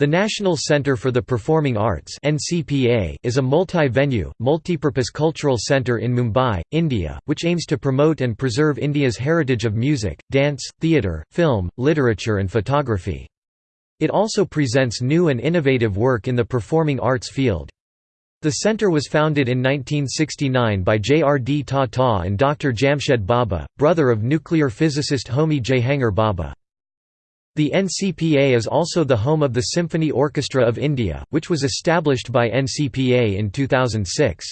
The National Centre for the Performing Arts is a multi-venue, multi-purpose cultural centre in Mumbai, India, which aims to promote and preserve India's heritage of music, dance, theatre, film, literature and photography. It also presents new and innovative work in the performing arts field. The centre was founded in 1969 by J. R. D. Tata and Dr. Jamshed Bhabha, brother of nuclear physicist Homi Jehangir Bhabha. The NCPA is also the home of the Symphony Orchestra of India, which was established by NCPA in 2006.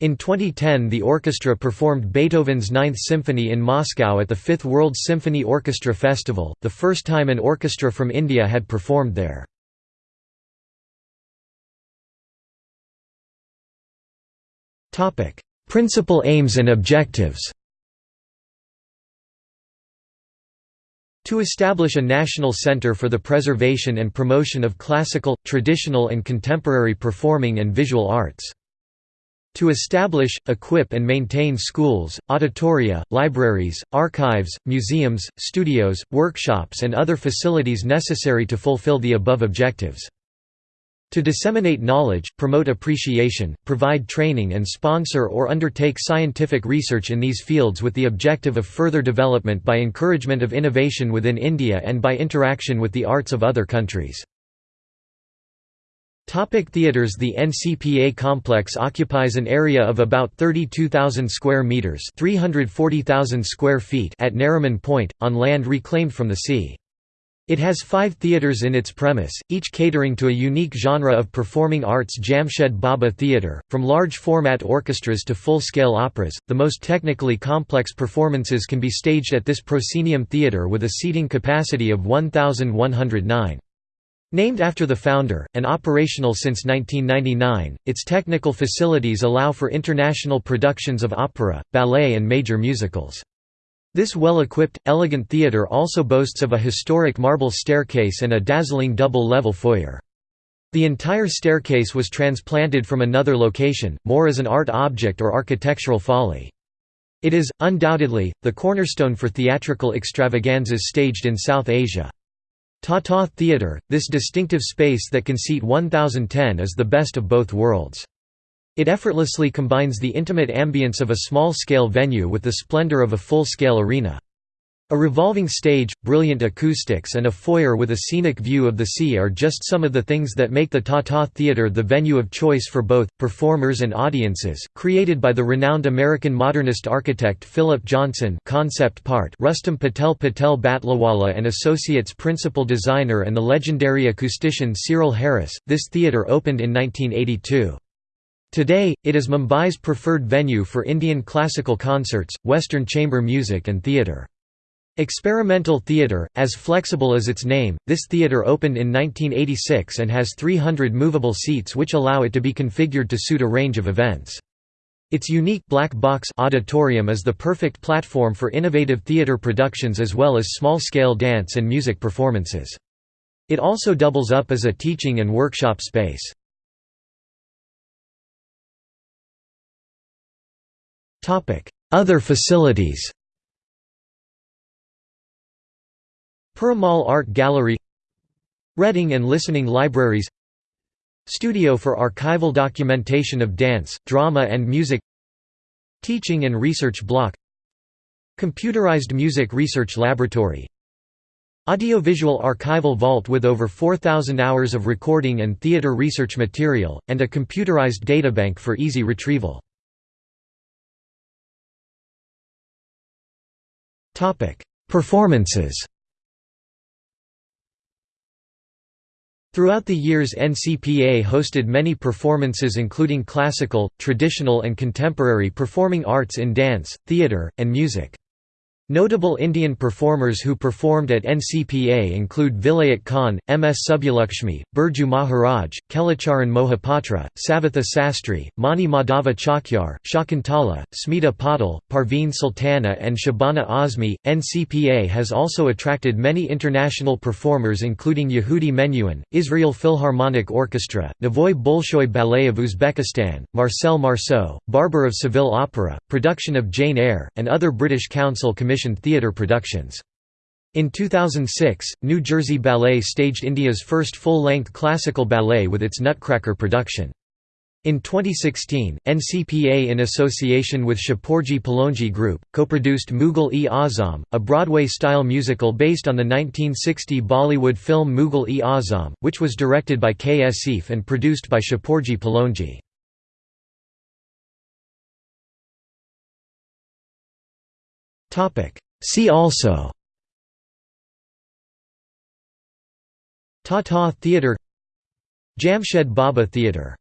In 2010 the orchestra performed Beethoven's Ninth Symphony in Moscow at the Fifth World Symphony Orchestra Festival, the first time an orchestra from India had performed there. Principal aims and objectives To establish a national center for the preservation and promotion of classical, traditional and contemporary performing and visual arts. To establish, equip and maintain schools, auditoria, libraries, archives, museums, studios, workshops and other facilities necessary to fulfill the above objectives. To disseminate knowledge, promote appreciation, provide training and sponsor or undertake scientific research in these fields with the objective of further development by encouragement of innovation within India and by interaction with the arts of other countries. Topic theaters The NCPA complex occupies an area of about 32,000 square meters, 340,000 square feet at Nariman Point on land reclaimed from the sea. It has five theatres in its premise, each catering to a unique genre of performing arts Jamshed Bhabha Theatre, from large-format orchestras to full-scale operas. The most technically complex performances can be staged at this proscenium theatre with a seating capacity of 1,109. Named after the founder, and operational since 1999, its technical facilities allow for international productions of opera, ballet and major musicals. This well-equipped, elegant theatre also boasts of a historic marble staircase and a dazzling double-level foyer. The entire staircase was transplanted from another location, more as an art object or architectural folly. It is, undoubtedly, the cornerstone for theatrical extravaganzas staged in South Asia. Tata Theatre, this distinctive space that can seat 1010 is the best of both worlds. It effortlessly combines the intimate ambience of a small-scale venue with the splendor of a full-scale arena. A revolving stage, brilliant acoustics and a foyer with a scenic view of the sea are just some of the things that make the Tata Theatre the venue of choice for both, performers and audiences. Created by the renowned American modernist architect Philip Johnson concept part Rustom Patel Patel Batlivala and Associates principal designer and the legendary acoustician Cyril Harris, this theatre opened in 1982. Today, it is Mumbai's preferred venue for Indian classical concerts, Western chamber music and theatre. Experimental theatre, as flexible as its name, this theatre opened in 1986 and has 300 movable seats which allow it to be configured to suit a range of events. Its unique black box auditorium is the perfect platform for innovative theatre productions as well as small-scale dance and music performances. It also doubles up as a teaching and workshop space. Other facilities Piramal Art Gallery Reading and listening libraries Studio for archival documentation of dance, drama and music Teaching and research block Computerized music research laboratory Audiovisual archival vault with over 4,000 hours of recording and theater research material, and a computerized databank for easy retrieval Performances Throughout the years NCPA hosted many performances including classical, traditional and contemporary performing arts in dance, theatre, and music. Notable Indian performers who performed at NCPA include Vilayat Khan, M. S. Subbulakshmi, Birju Maharaj, Kelucharan Mohapatra, Savitha Sastry, Mani Madhava Chakyar, Shakuntala, Smita Patil, Parveen Sultana, and Shabana Azmi. NCPA has also attracted many international performers including Yehudi Menuhin, Israel Philharmonic Orchestra, Novoy Bolshoi Ballet of Uzbekistan, Marcel Marceau, Barber of Seville Opera, production of Jane Eyre, and other British Council theatre productions. In 2006, New Jersey Ballet staged India's first full-length classical ballet with its Nutcracker production. In 2016, NCPA in association with Shapoorji Pallonji Group, co-produced Mughal-e-Azam, a Broadway-style musical based on the 1960 Bollywood film Mughal-e-Azam, which was directed by K. Asif and produced by Shapoorji Pallonji. See also. Tata Theatre Jamshed Bhabha Theatre